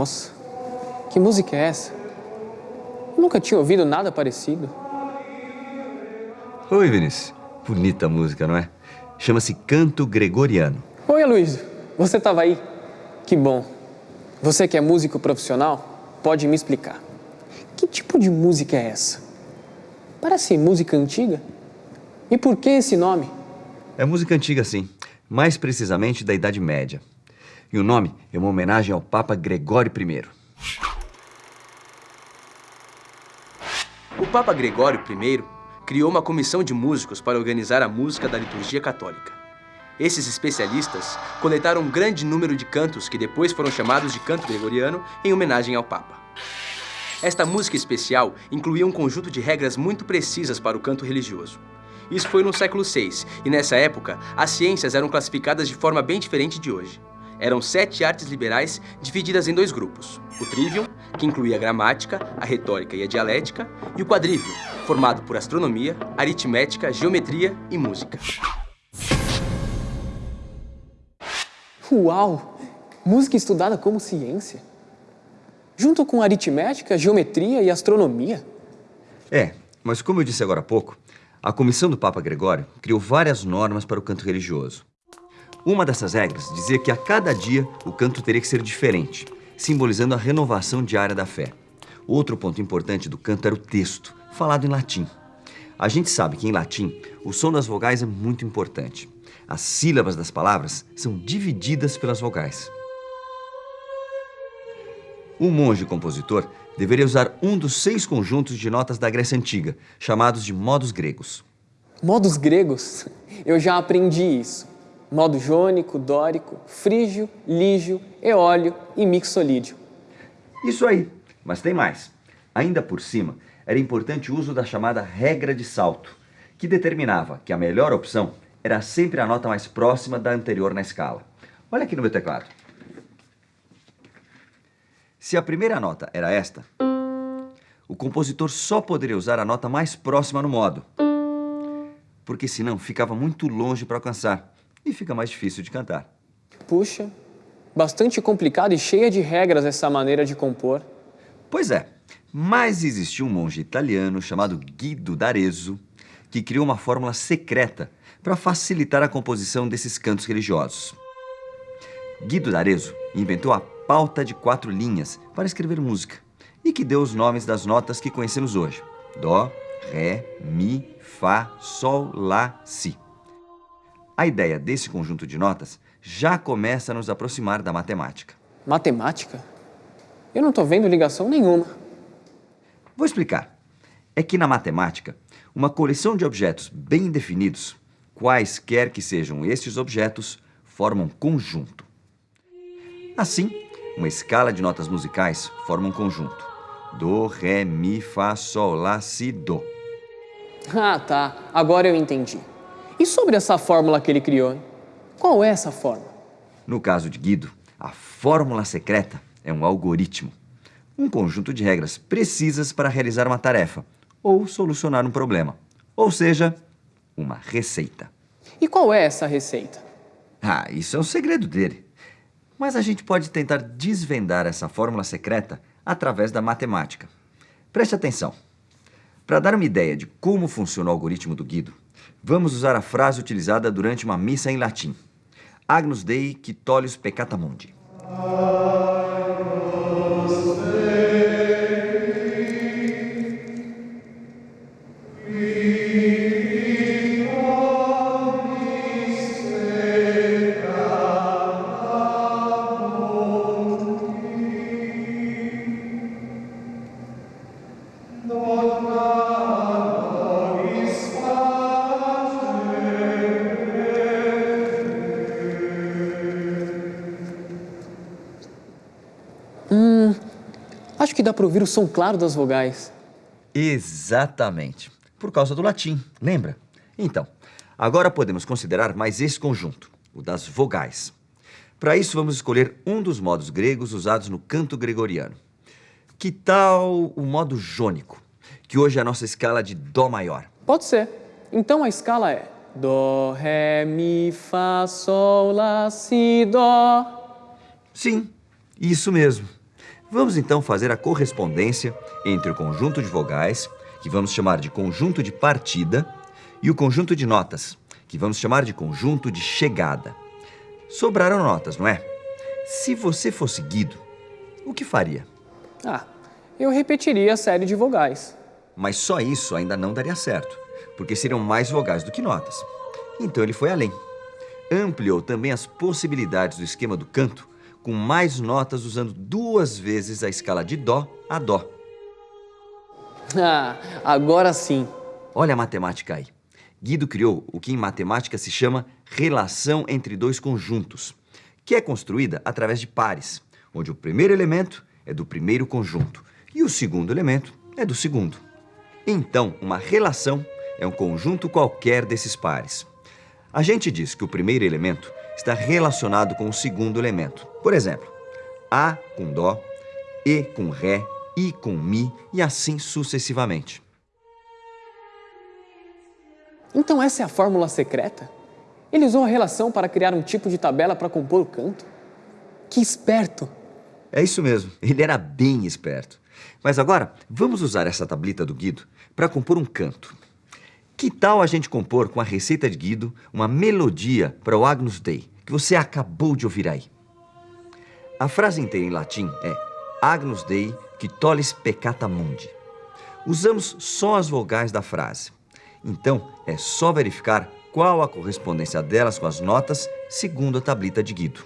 Nossa, que música é essa? Eu nunca tinha ouvido nada parecido. Oi, Vinícius. Bonita música, não é? Chama-se Canto Gregoriano. Oi, Aloysio. Você estava aí? Que bom. Você que é músico profissional, pode me explicar. Que tipo de música é essa? Parece música antiga. E por que esse nome? É música antiga, sim. Mais precisamente da Idade Média. E o nome é uma homenagem ao Papa Gregório I. O Papa Gregório I criou uma comissão de músicos para organizar a música da liturgia católica. Esses especialistas coletaram um grande número de cantos que depois foram chamados de canto gregoriano em homenagem ao Papa. Esta música especial incluía um conjunto de regras muito precisas para o canto religioso. Isso foi no século VI, e nessa época, as ciências eram classificadas de forma bem diferente de hoje. Eram sete artes liberais divididas em dois grupos. O trivium, que incluía a gramática, a retórica e a dialética, e o quadrivium, formado por astronomia, aritmética, geometria e música. Uau! Música estudada como ciência? Junto com aritmética, geometria e astronomia? É, mas como eu disse agora há pouco, a comissão do Papa Gregório criou várias normas para o canto religioso. Uma dessas regras dizia que a cada dia o canto teria que ser diferente, simbolizando a renovação diária da fé. Outro ponto importante do canto era o texto, falado em latim. A gente sabe que em latim o som das vogais é muito importante. As sílabas das palavras são divididas pelas vogais. O monge compositor deveria usar um dos seis conjuntos de notas da Grécia Antiga, chamados de modos gregos. Modos gregos? Eu já aprendi isso. Modo jônico, dórico, frígio, lígio, eólio e mixolídio. Isso aí, mas tem mais. Ainda por cima, era importante o uso da chamada regra de salto, que determinava que a melhor opção era sempre a nota mais próxima da anterior na escala. Olha aqui no meu teclado. Se a primeira nota era esta, o compositor só poderia usar a nota mais próxima no modo, porque senão ficava muito longe para alcançar e fica mais difícil de cantar. Puxa, bastante complicado e cheia de regras essa maneira de compor. Pois é, mas existiu um monge italiano chamado Guido d'Arezzo que criou uma fórmula secreta para facilitar a composição desses cantos religiosos. Guido d'Arezzo inventou a pauta de quatro linhas para escrever música e que deu os nomes das notas que conhecemos hoje. Dó, Ré, Mi, Fá, Sol, Lá, Si. A ideia desse conjunto de notas já começa a nos aproximar da matemática. Matemática? Eu não estou vendo ligação nenhuma. Vou explicar. É que na matemática, uma coleção de objetos bem definidos, quaisquer que sejam estes objetos, formam conjunto. Assim, uma escala de notas musicais forma um conjunto. Do, Ré, Mi, Fá, Sol, Lá, Si, Do. Ah, tá. Agora eu entendi. E sobre essa fórmula que ele criou? Qual é essa fórmula? No caso de Guido, a fórmula secreta é um algoritmo. Um conjunto de regras precisas para realizar uma tarefa ou solucionar um problema. Ou seja, uma receita. E qual é essa receita? Ah, isso é um segredo dele. Mas a gente pode tentar desvendar essa fórmula secreta através da matemática. Preste atenção. Para dar uma ideia de como funciona o algoritmo do Guido, vamos usar a frase utilizada durante uma missa em latim. Agnus Dei que tollius peccata mundi. Que dá para ouvir o som claro das vogais. Exatamente. Por causa do latim, lembra? Então, agora podemos considerar mais esse conjunto, o das vogais. Para isso, vamos escolher um dos modos gregos usados no canto gregoriano. Que tal o modo jônico, que hoje é a nossa escala de Dó maior? Pode ser. Então a escala é Dó, Ré, Mi, Fá, Sol, Lá, Si, Dó. Sim, isso mesmo. Vamos então fazer a correspondência entre o conjunto de vogais, que vamos chamar de conjunto de partida, e o conjunto de notas, que vamos chamar de conjunto de chegada. Sobraram notas, não é? Se você fosse Guido, o que faria? Ah, eu repetiria a série de vogais. Mas só isso ainda não daria certo, porque seriam mais vogais do que notas. Então ele foi além. Ampliou também as possibilidades do esquema do canto com mais notas usando duas vezes a escala de Dó a Dó. Ah, agora sim. Olha a matemática aí. Guido criou o que em matemática se chama relação entre dois conjuntos, que é construída através de pares, onde o primeiro elemento é do primeiro conjunto e o segundo elemento é do segundo. Então, uma relação é um conjunto qualquer desses pares. A gente diz que o primeiro elemento está relacionado com o segundo elemento. Por exemplo, A com Dó, E com Ré, I com Mi e assim sucessivamente. Então essa é a fórmula secreta? Ele usou a relação para criar um tipo de tabela para compor o canto? Que esperto! É isso mesmo, ele era bem esperto. Mas agora, vamos usar essa tablita do Guido para compor um canto. Que tal a gente compor com a receita de Guido uma melodia para o Agnus Dei, que você acabou de ouvir aí? A frase inteira em latim é Agnus Dei que tollis peccata mundi. Usamos só as vogais da frase. Então, é só verificar qual a correspondência delas com as notas segundo a tablita de Guido.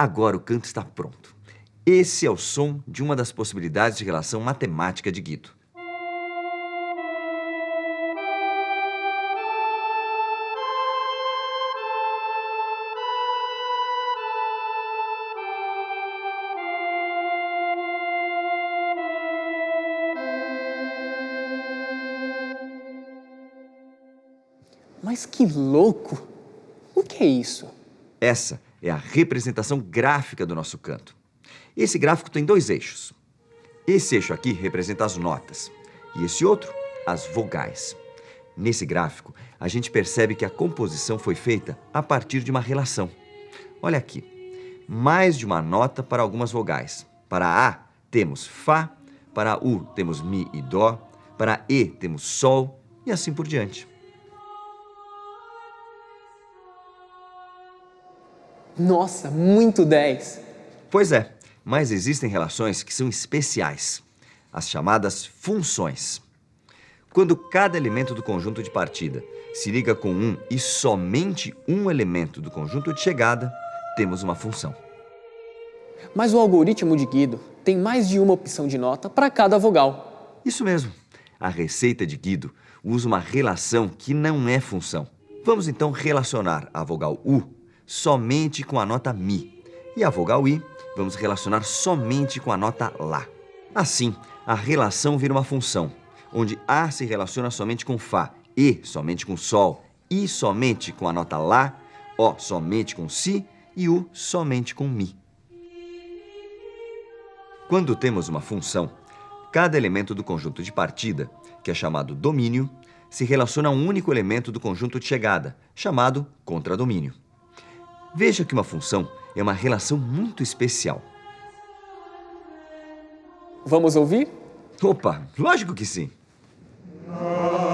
Agora o canto está pronto. Esse é o som de uma das possibilidades de relação matemática de Guido. Mas que louco! O que é isso? Essa é a representação gráfica do nosso canto. Esse gráfico tem dois eixos. Esse eixo aqui representa as notas e esse outro, as vogais. Nesse gráfico, a gente percebe que a composição foi feita a partir de uma relação. Olha aqui, mais de uma nota para algumas vogais. Para A, temos Fá, para U, temos Mi e Dó, para E, temos Sol e assim por diante. Nossa, muito 10! Pois é, mas existem relações que são especiais, as chamadas funções. Quando cada elemento do conjunto de partida se liga com um e somente um elemento do conjunto de chegada, temos uma função. Mas o algoritmo de Guido tem mais de uma opção de nota para cada vogal. Isso mesmo. A receita de Guido usa uma relação que não é função. Vamos então relacionar a vogal U somente com a nota Mi e a vogal I vamos relacionar somente com a nota Lá. Assim, a relação vira uma função, onde A se relaciona somente com Fá, E somente com Sol, I somente com a nota Lá, O somente com Si e U somente com Mi. Quando temos uma função, cada elemento do conjunto de partida, que é chamado domínio, se relaciona a um único elemento do conjunto de chegada, chamado contradomínio. Veja que uma função é uma relação muito especial. Vamos ouvir? Opa, lógico que sim. Ah.